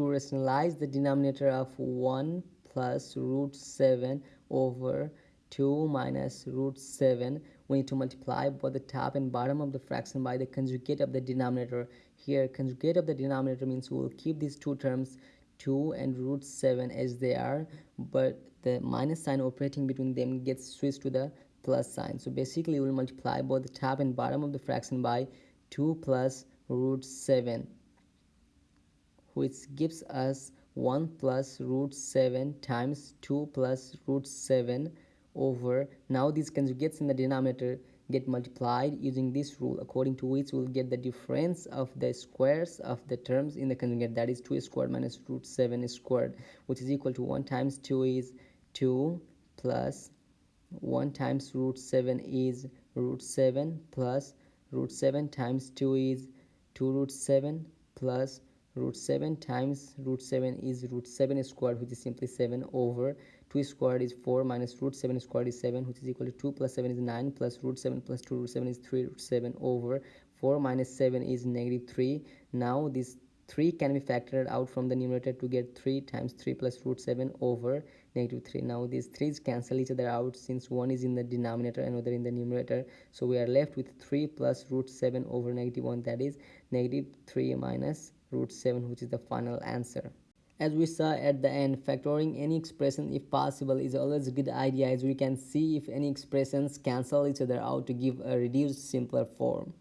to rationalize the denominator of 1 plus root 7 over 2 minus root 7 we need to multiply both the top and bottom of the fraction by the conjugate of the denominator. Here conjugate of the denominator means we will keep these two terms 2 and root 7 as they are but the minus sign operating between them gets switched to the plus sign. So basically we'll multiply both the top and bottom of the fraction by 2 plus root 7 which gives us 1 plus root 7 times 2 plus root 7 over now these conjugates in the denominator get multiplied using this rule according to which we'll get the difference of the squares of the terms in the conjugate that is 2 squared minus root 7 squared which is equal to 1 times 2 is 2 plus 1 times root 7 is root 7 plus root 7 times 2 is 2 root 7 plus root 7 times root 7 is root 7 squared which is simply 7 over 2 squared is 4 minus root 7 squared is 7 which is equal to 2 plus 7 is 9 plus root 7 plus 2 root 7 is 3 root 7 over 4 minus 7 is negative 3 now this 3 can be factored out from the numerator to get 3 times 3 plus root 7 over negative 3 now these 3's cancel each other out since one is in the denominator and other in the numerator. So we are left with 3 plus root 7 over negative 1 that is negative 3 minus root 7 which is the final answer. As we saw at the end factoring any expression if possible is always a good idea as we can see if any expressions cancel each other out to give a reduced simpler form